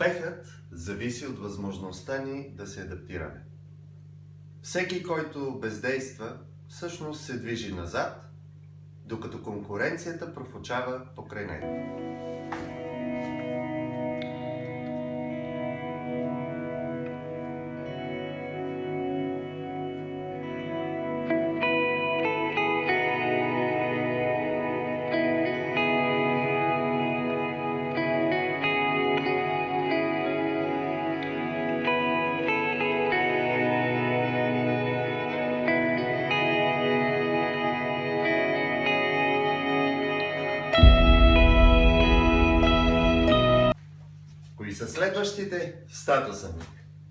Успехът зависи от възможността ни да се адаптираме. Всеки, който бездейства, всъщност се движи назад, докато конкуренцията профучава покрай него. Са следващите? Статуса ми.